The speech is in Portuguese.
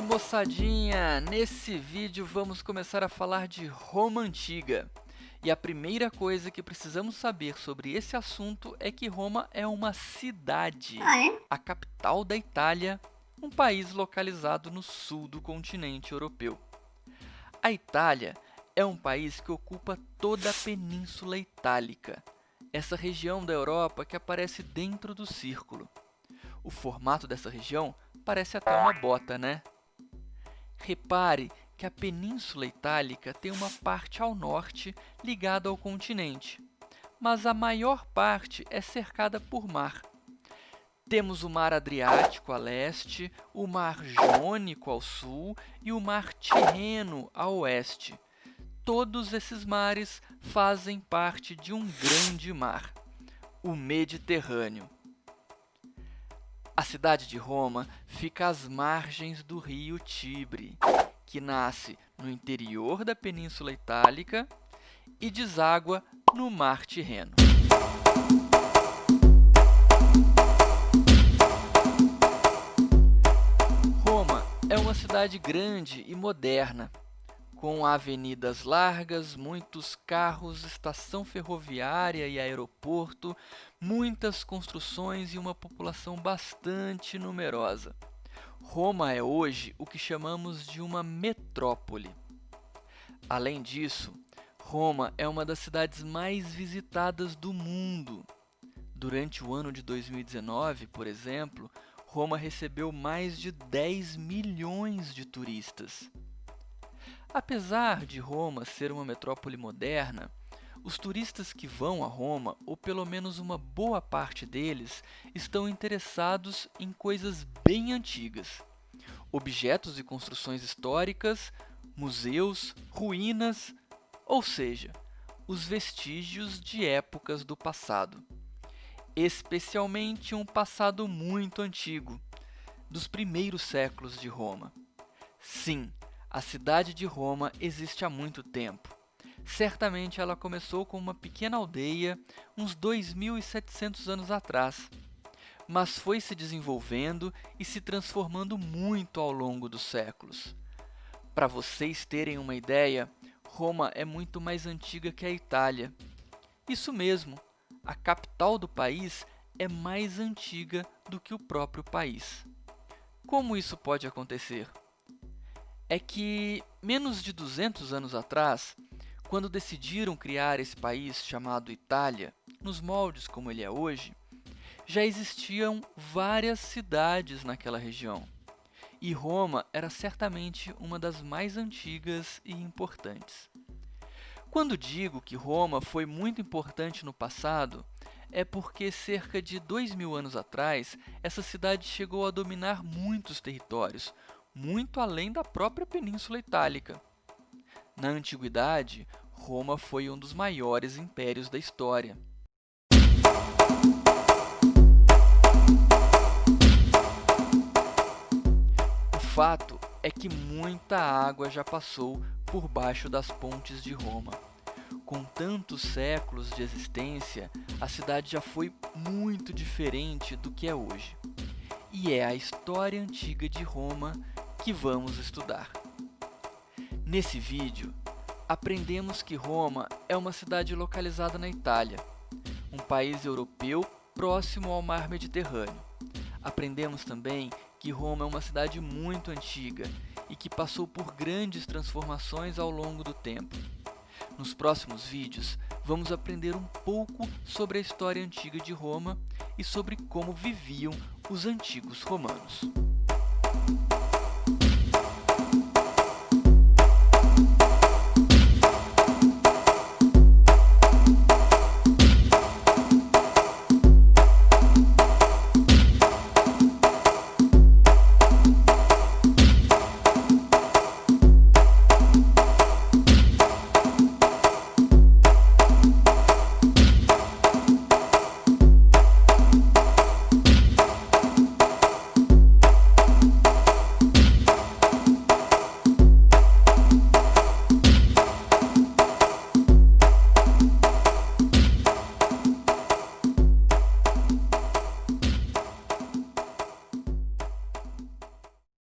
moçadinha! Nesse vídeo vamos começar a falar de Roma Antiga. E a primeira coisa que precisamos saber sobre esse assunto é que Roma é uma cidade, Ah, é? a capital da Itália, um país localizado no sul do continente europeu. A Itália é um país que ocupa toda a Península Itálica, essa região da Europa que aparece dentro do círculo. O formato dessa região parece até uma bota, né? Repare que a Península Itálica tem uma parte ao norte ligada ao continente, mas a maior parte é cercada por mar. Temos o Mar Adriático a leste, o Mar Jônico ao sul e o Mar Tirreno a oeste. Todos esses mares fazem parte de um grande mar, o Mediterrâneo. A cidade de Roma fica às margens do rio Tibre, que nasce no interior da Península Itálica e deságua no Mar Tirreno. Roma é uma cidade grande e moderna, com avenidas largas, muitos carros, estação ferroviária e aeroporto, muitas construções e uma população bastante numerosa. Roma é hoje o que chamamos de uma metrópole. Além disso, Roma é uma das cidades mais visitadas do mundo. Durante o ano de 2019, por exemplo, Roma recebeu mais de 10 milhões de turistas. Apesar de Roma ser uma metrópole moderna, os turistas que vão a Roma, ou pelo menos uma boa parte deles, estão interessados em coisas bem antigas. Objetos e construções históricas, museus, ruínas, ou seja, os vestígios de épocas do passado. Especialmente um passado muito antigo, dos primeiros séculos de Roma. Sim, a cidade de Roma existe há muito tempo. Certamente ela começou com uma pequena aldeia uns 2.700 anos atrás, mas foi se desenvolvendo e se transformando muito ao longo dos séculos. Para vocês terem uma ideia, Roma é muito mais antiga que a Itália. Isso mesmo, a capital do país é mais antiga do que o próprio país. Como isso pode acontecer? É que, menos de 200 anos atrás, quando decidiram criar esse país chamado Itália, nos moldes como ele é hoje, já existiam várias cidades naquela região. E Roma era certamente uma das mais antigas e importantes. Quando digo que Roma foi muito importante no passado, é porque cerca de dois mil anos atrás, essa cidade chegou a dominar muitos territórios, muito além da própria Península Itálica. Na Antiguidade, Roma foi um dos maiores impérios da história. O fato é que muita água já passou por baixo das pontes de Roma. Com tantos séculos de existência, a cidade já foi muito diferente do que é hoje. E é a história antiga de Roma que vamos estudar. Nesse vídeo, aprendemos que Roma é uma cidade localizada na Itália, um país europeu próximo ao mar Mediterrâneo. Aprendemos também que Roma é uma cidade muito antiga e que passou por grandes transformações ao longo do tempo. Nos próximos vídeos, vamos aprender um pouco sobre a história antiga de Roma e sobre como viviam os antigos romanos.